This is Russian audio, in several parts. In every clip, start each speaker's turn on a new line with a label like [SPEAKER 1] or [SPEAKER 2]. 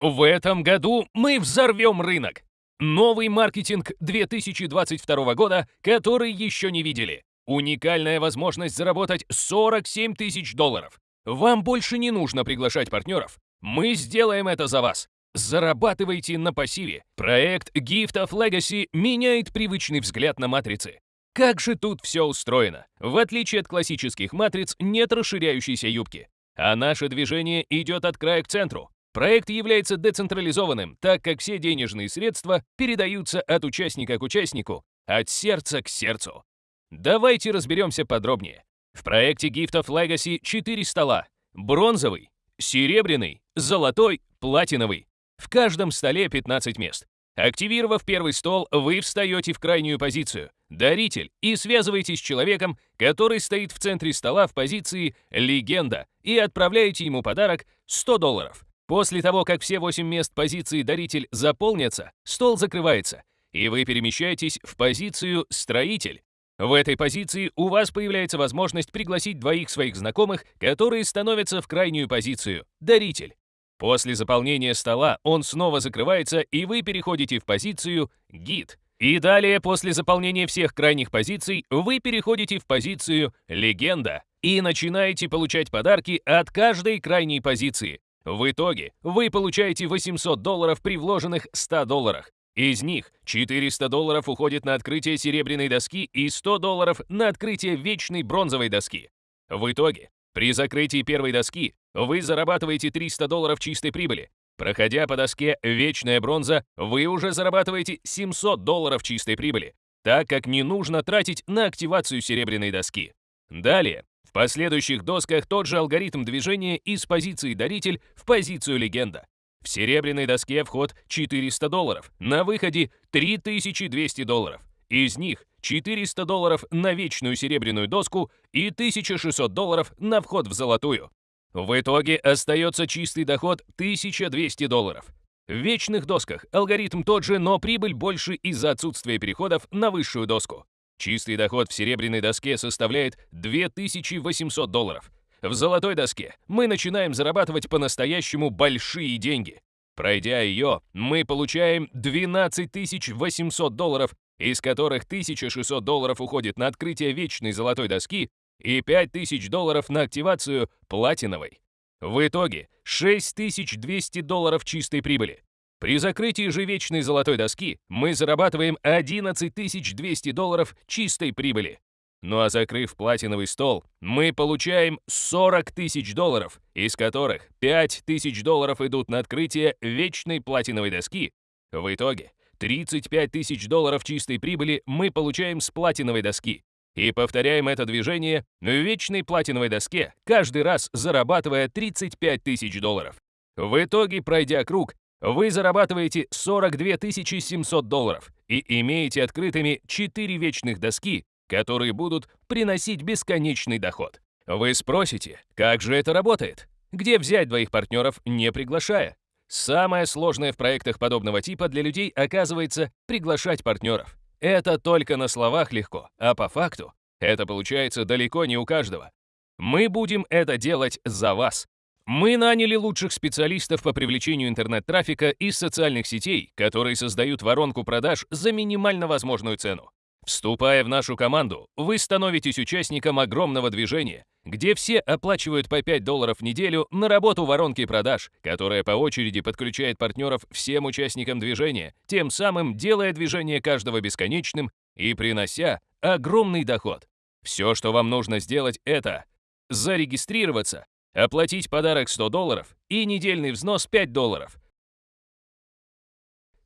[SPEAKER 1] В этом году мы взорвем рынок. Новый маркетинг 2022 года, который еще не видели. Уникальная возможность заработать 47 тысяч долларов. Вам больше не нужно приглашать партнеров. Мы сделаем это за вас. Зарабатывайте на пассиве. Проект Gift of Legacy меняет привычный взгляд на матрицы. Как же тут все устроено? В отличие от классических матриц, нет расширяющейся юбки. А наше движение идет от края к центру. Проект является децентрализованным, так как все денежные средства передаются от участника к участнику, от сердца к сердцу. Давайте разберемся подробнее. В проекте Gift of Legacy 4 стола. Бронзовый, серебряный, золотой, платиновый. В каждом столе 15 мест. Активировав первый стол, вы встаете в крайнюю позицию «Даритель» и связываетесь с человеком, который стоит в центре стола в позиции «Легенда» и отправляете ему подарок 100 долларов. После того, как все 8 мест позиции «Даритель» заполнятся, стол закрывается, и вы перемещаетесь в позицию «Строитель». В этой позиции у вас появляется возможность пригласить двоих своих знакомых, которые становятся в крайнюю позицию «Даритель». После заполнения стола он снова закрывается, и вы переходите в позицию «Гид». И далее, после заполнения всех крайних позиций, вы переходите в позицию «Легенда» и начинаете получать подарки от каждой крайней позиции. В итоге вы получаете 800 долларов при вложенных 100 долларах. Из них 400 долларов уходит на открытие серебряной доски и 100 долларов на открытие вечной бронзовой доски. В итоге, при закрытии первой доски вы зарабатываете 300 долларов чистой прибыли. Проходя по доске «Вечная бронза», вы уже зарабатываете 700 долларов чистой прибыли, так как не нужно тратить на активацию серебряной доски. Далее, в последующих досках тот же алгоритм движения из позиции «Даритель» в позицию «Легенда». В серебряной доске вход 400 долларов, на выходе 3200 долларов. Из них 400 долларов на вечную серебряную доску и 1600 долларов на вход в золотую. В итоге остается чистый доход 1200 долларов. В вечных досках алгоритм тот же, но прибыль больше из-за отсутствия переходов на высшую доску. Чистый доход в серебряной доске составляет 2800 долларов. В золотой доске мы начинаем зарабатывать по-настоящему большие деньги. Пройдя ее, мы получаем 12 800 долларов, из которых 1600 долларов уходит на открытие вечной золотой доски и 5000 долларов на активацию платиновой. В итоге 6200 долларов чистой прибыли. При закрытии же вечной золотой доски мы зарабатываем 11 200 долларов чистой прибыли. Ну а закрыв платиновый стол, мы получаем 40 тысяч долларов, из которых 5 тысяч долларов идут на открытие вечной платиновой доски. В итоге 35 тысяч долларов чистой прибыли мы получаем с платиновой доски. И повторяем это движение в вечной платиновой доске, каждый раз зарабатывая 35 тысяч долларов. В итоге, пройдя круг, вы зарабатываете 42 700 долларов и имеете открытыми 4 вечных доски которые будут приносить бесконечный доход. Вы спросите, как же это работает? Где взять двоих партнеров, не приглашая? Самое сложное в проектах подобного типа для людей оказывается приглашать партнеров. Это только на словах легко, а по факту это получается далеко не у каждого. Мы будем это делать за вас. Мы наняли лучших специалистов по привлечению интернет-трафика из социальных сетей, которые создают воронку продаж за минимально возможную цену. Вступая в нашу команду, вы становитесь участником огромного движения, где все оплачивают по 5 долларов в неделю на работу воронки продаж, которая по очереди подключает партнеров всем участникам движения, тем самым делая движение каждого бесконечным и принося огромный доход. Все, что вам нужно сделать, это зарегистрироваться, оплатить подарок 100 долларов и недельный взнос 5 долларов.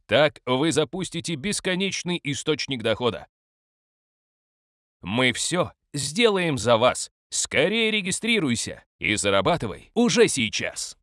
[SPEAKER 1] Так вы запустите бесконечный источник дохода, мы все сделаем за вас. Скорее регистрируйся и зарабатывай уже сейчас.